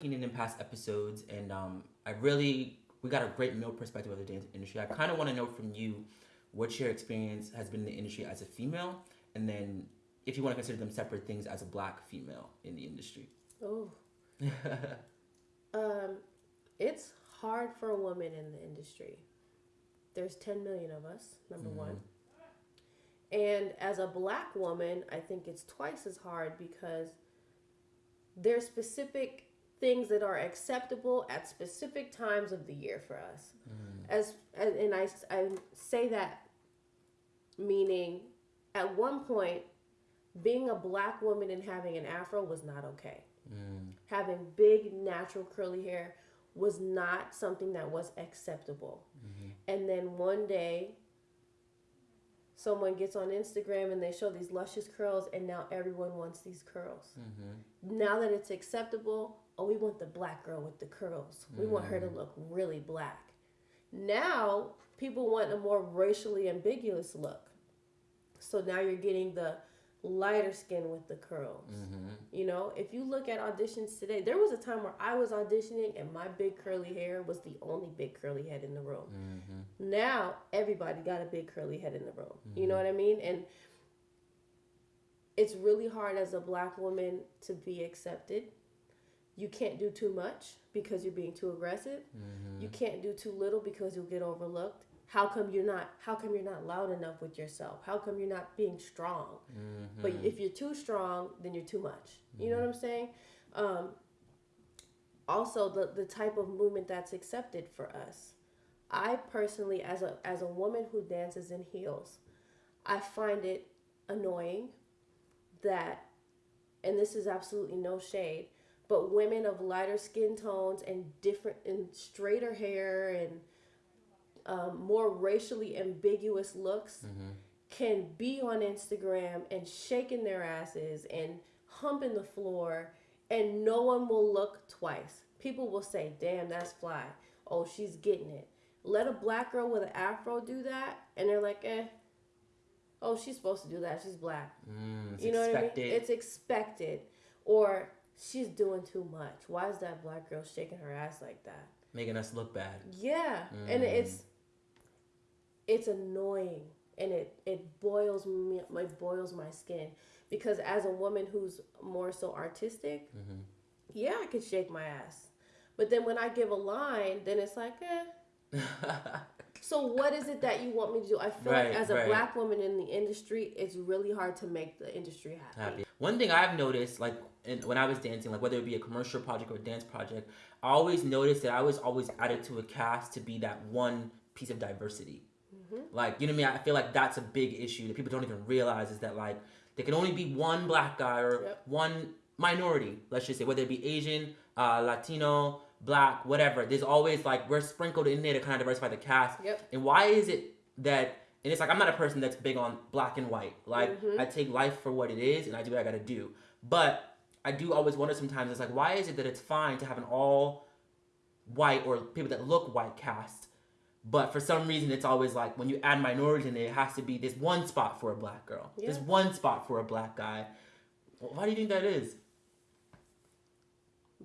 in past episodes, and um, I really we got a great male perspective of the dance industry. I kind of want to know from you what your experience has been in the industry as a female, and then if you want to consider them separate things as a black female in the industry. Oh. um, it's hard for a woman in the industry. There's 10 million of us, number mm. one. And as a black woman, I think it's twice as hard because there's specific things that are acceptable at specific times of the year for us. Mm. As, and I, I say that meaning at one point being a black woman and having an afro was not okay. Mm. Having big natural curly hair was not something that was acceptable. Mm-hmm. And then one day someone gets on Instagram and they show these luscious curls, and now everyone wants these curls. Mm-hmm. Now that it's acceptable, oh, we want the black girl with the curls. We mm-hmm. want her to mm. look really black. Now people want a more racially ambiguous look. So now you're getting the lighter skin with the curls. Mm-hmm. You know, if you look at auditions today, there was a time where I was auditioning and my big curly hair was the only big curly head in the room. Mm-hmm. Now everybody got a big curly head in the room. Mm-hmm. You know mm-hmm. what I mean? And it's really hard as a black woman to be accepted. You can't do too much because you're being too aggressive. Mm-hmm. You can't do too little because you'll get overlooked how come you're not how come you're not loud enough with yourself how come you're not being strong mm-hmm. but if you're too strong then you're too much you mm-hmm. know what i'm saying um, also the, the type of movement that's accepted for us i personally as a as a woman who dances in heels i find it annoying that and this is absolutely no shade but women of lighter skin tones and different and straighter hair and um, more racially ambiguous looks mm-hmm. can be on Instagram and shaking their asses and humping the floor, and no one will look twice. People will say, "Damn, that's fly." Oh, she's getting it. Let a black girl with an afro do that, and they're like, "Eh." Oh, she's supposed to do that. She's black. Mm, you know expected. what I mean? It's expected. Or she's doing too much. Why is that black girl shaking her ass like that? Making us look bad. Yeah. Mm. And it's it's annoying and it it boils me it boils my skin because as a woman who's more so artistic mm-hmm. yeah i can shake my ass but then when i give a line then it's like eh so what is it that you want me to do i feel right, like as a right. black woman in the industry it's really hard to make the industry happy, happy. One thing i've noticed like in, when i was dancing like whether it be a commercial project or a dance project i always noticed that i was always added to a cast to be that one piece of diversity Mm-hmm. Like, you know what I mean? I feel like that's a big issue that people don't even realize is that like there can only be one black guy or yep. one minority, let's just say, whether it be Asian, uh, Latino, black, whatever. There's always like we're sprinkled in there to kind of diversify the cast. Yep. And why is it that and it's like I'm not a person that's big on black and white. Like mm-hmm. I take life for what it is and I do what I gotta do. But I do always wonder sometimes it's like why is it that it's fine to have an all white or people that look white cast but for some reason, it's always like when you add minorities in it, it has to be this one spot for a black girl, yeah. this one spot for a black guy. Why do you think that is?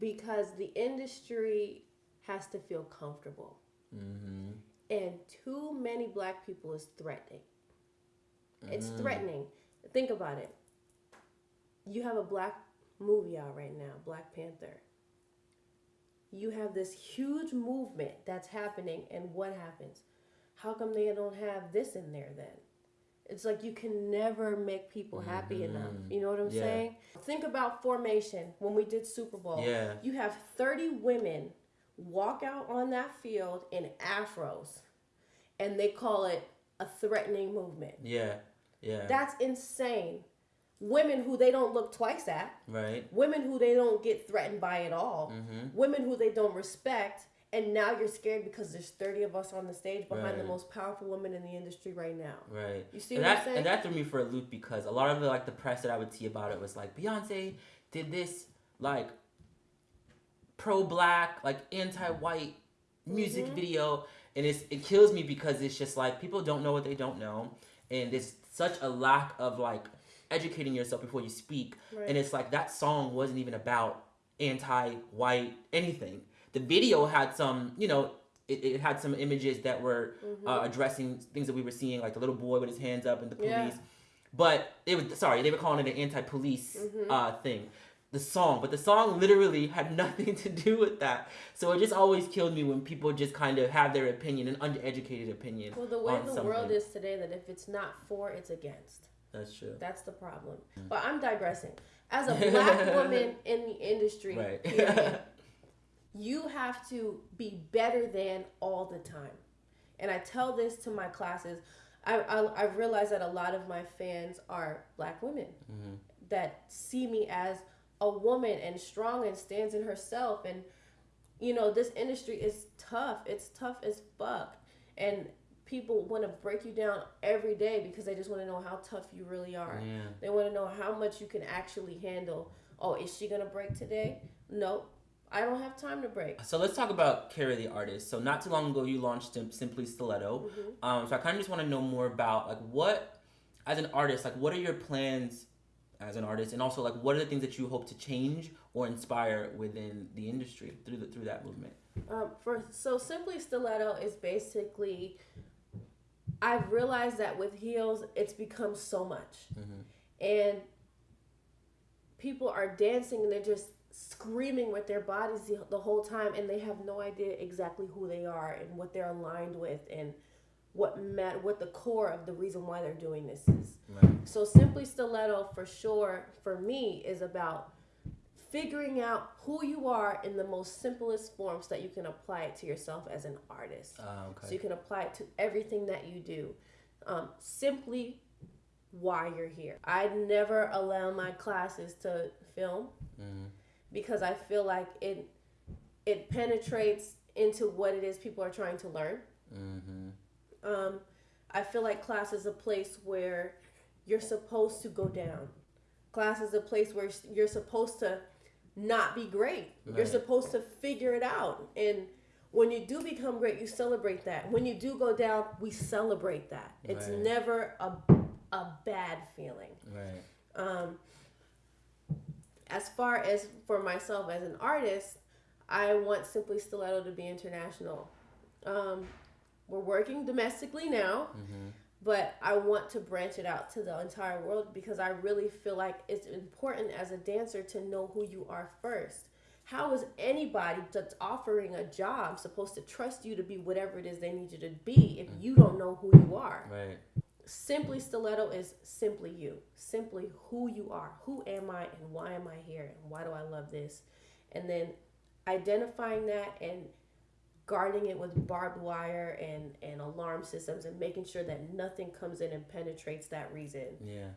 Because the industry has to feel comfortable. Mm-hmm. And too many black people is threatening. It's mm. threatening. Think about it. You have a black movie out right now, Black Panther you have this huge movement that's happening and what happens how come they don't have this in there then it's like you can never make people happy mm-hmm. enough you know what i'm yeah. saying think about formation when we did super bowl yeah you have 30 women walk out on that field in afros and they call it a threatening movement yeah yeah that's insane women who they don't look twice at, right? Women who they don't get threatened by at all, mm-hmm. women who they don't respect, and now you're scared because there's 30 of us on the stage behind right. the most powerful woman in the industry right now. Right. You see and what that, I'm saying? And that threw me for a loop because a lot of the like the press that I would see about it was like Beyonce did this like pro-black, like anti-white music mm-hmm. video, and it's it kills me because it's just like people don't know what they don't know, and there's such a lack of like educating yourself before you speak. Right. And it's like that song wasn't even about anti-white anything. The video had some, you know, it, it had some images that were Mm-hmm. uh, addressing things that we were seeing, like the little boy with his hands up and the police. Yeah. But it was sorry, they were calling it an anti-police Mm-hmm. uh, thing. The song, but the song literally had nothing to do with that. So it just always killed me when people just kind of have their opinion, an undereducated opinion. Well, the way the something. world is today, that if it's not for, it's against. That's true. That's the problem. Mm. But I'm digressing. As a black woman in the industry, Right. period, you have to be better than all the time. And I tell this to my classes. I, I, I've realized that a lot of my fans are black women Mm-hmm. that see me as a woman and strong and stands in herself. And, you know, this industry is tough. It's tough as fuck. And people want to break you down every day because they just want to know how tough you really are. Yeah. They want to know how much you can actually handle. Oh, is she going to break today? Nope. I don't have time to break. So let's talk about Carrie the artist. So not too long ago, you launched Simply Stiletto. Mm-hmm. Um, so I kind of just want to know more about like what, as an artist, like what are your plans as an artist, and also like what are the things that you hope to change or inspire within the industry through the, through that movement. Um, for so simply stiletto is basically. I've realized that with heels, it's become so much, and people are dancing and they're just screaming with their bodies the, the whole time, and they have no idea exactly who they are and what they're aligned with and what matter what the core of the reason why they're doing this is. Right. So simply stiletto for sure for me is about figuring out who you are in the most simplest forms that you can apply it to yourself as an artist. Uh, So you can apply it to everything that you do. Um, simply why you're here. I never allow my classes to film Mm-hmm. because I feel like it it penetrates into what it is people are trying to learn. Mm-hmm. Um, I feel like class is a place where you're supposed to go down. Class is a place where you're supposed to not be great. You're supposed to figure it out. And when you do become great, you celebrate that. When you do go down, we celebrate that. It's Right. never a, a bad feeling. Right. Um, as far as for myself as an artist, I want Simply Stiletto to be international. Um, we're working domestically now, Mm-hmm. but I want to branch it out to the entire world because I really feel like it's important as a dancer to know who you are first. How is anybody that's offering a job supposed to trust you to be whatever it is they need you to be if you don't know who you are? Right. Simply Stiletto is simply you, simply who you are. Who am I and why am I here and why do I love this? And then identifying that and guarding it with barbed wire and, and alarm systems and making sure that nothing comes in and penetrates that reason, Yeah.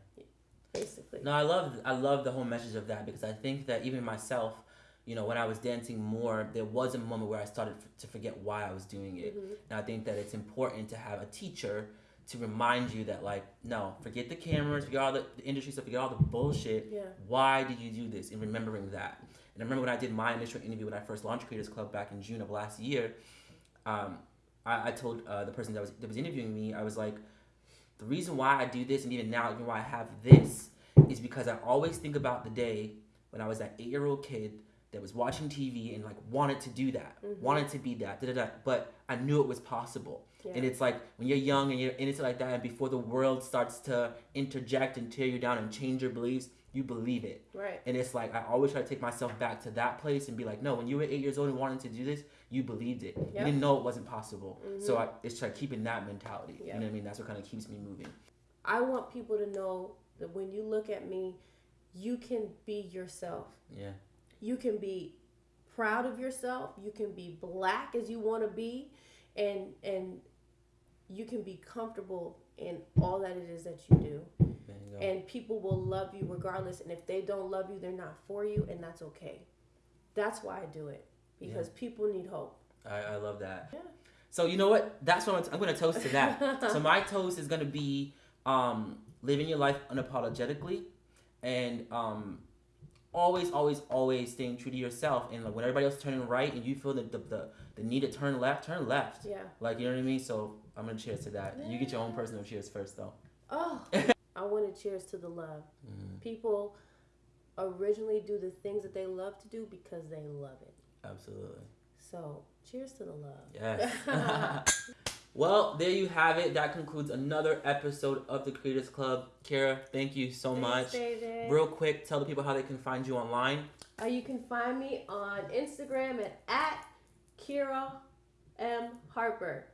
basically. No, I love I love the whole message of that because I think that even myself, you know, when I was dancing more, there was a moment where I started f- to forget why I was doing it, mm-hmm. and I think that it's important to have a teacher to remind you that like, no, forget the cameras, forget all the, the industry stuff, forget all the bullshit. Yeah. Why did you do this? And remembering that. And I remember when I did my initial interview when I first launched Creators Club back in June of last year. Um, I, I told uh, the person that was that was interviewing me, I was like, the reason why I do this, and even now, even why I have this, is because I always think about the day when I was that eight-year-old kid that was watching TV and like wanted to do that, mm-hmm. wanted to be that, da, da, da, but I knew it was possible. Yeah. And it's like when you're young and you're into like that, and before the world starts to interject and tear you down and change your beliefs, you believe it. Right. And it's like I always try to take myself back to that place and be like, no, when you were eight years old and wanted to do this, you believed it. Yep. You didn't know it wasn't possible. So mm-hmm. I, it's like keeping that mentality. You know what I mean? That's what kind of keeps me moving. I want people to know that when you look at me, you can be yourself. Yeah. You can be proud of yourself you can be black as you want to be and and you can be comfortable in all that it is that you do and people will love you regardless and if they don't love you they're not for you and that's okay that's why i do it because people need hope I, I love that. Yeah. So you know what? That's what I'm, I'm going to toast to that. so my toast is going to be um, living your life unapologetically, and um, always, always, always staying true to yourself. And like when everybody else is turning right, and you feel the, the the the need to turn left, turn left. yeah Like you know what I mean? So I'm gonna cheers to that. You get your own personal cheers first, though. oh i want to cheers to the love Mm. people originally do the things that they love to do because they love it. Absolutely. So, cheers to the love. Yes. well, there you have it. That concludes another episode of the Creators Club. Kara, thank you so Thanks, much. David. Real quick, tell the people how they can find you online. Uh, you can find me on Instagram at, at Kiira M. Harper.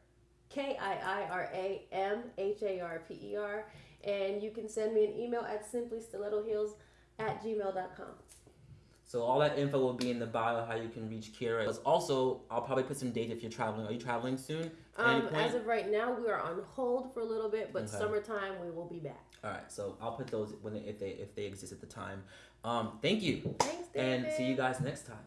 K I I R A M H A R P E R. And you can send me an email at simplystilettoheels at gmail.com. So all that info will be in the bio how you can reach Kiira. Also, I'll probably put some dates if you're traveling. Are you traveling soon? Um, as of right now, we are on hold for a little bit, but Okay. summertime we will be back. all right. So I'll put those when they, if they if they exist at the time. Um, thank you, Thanks, David. and see you guys next time.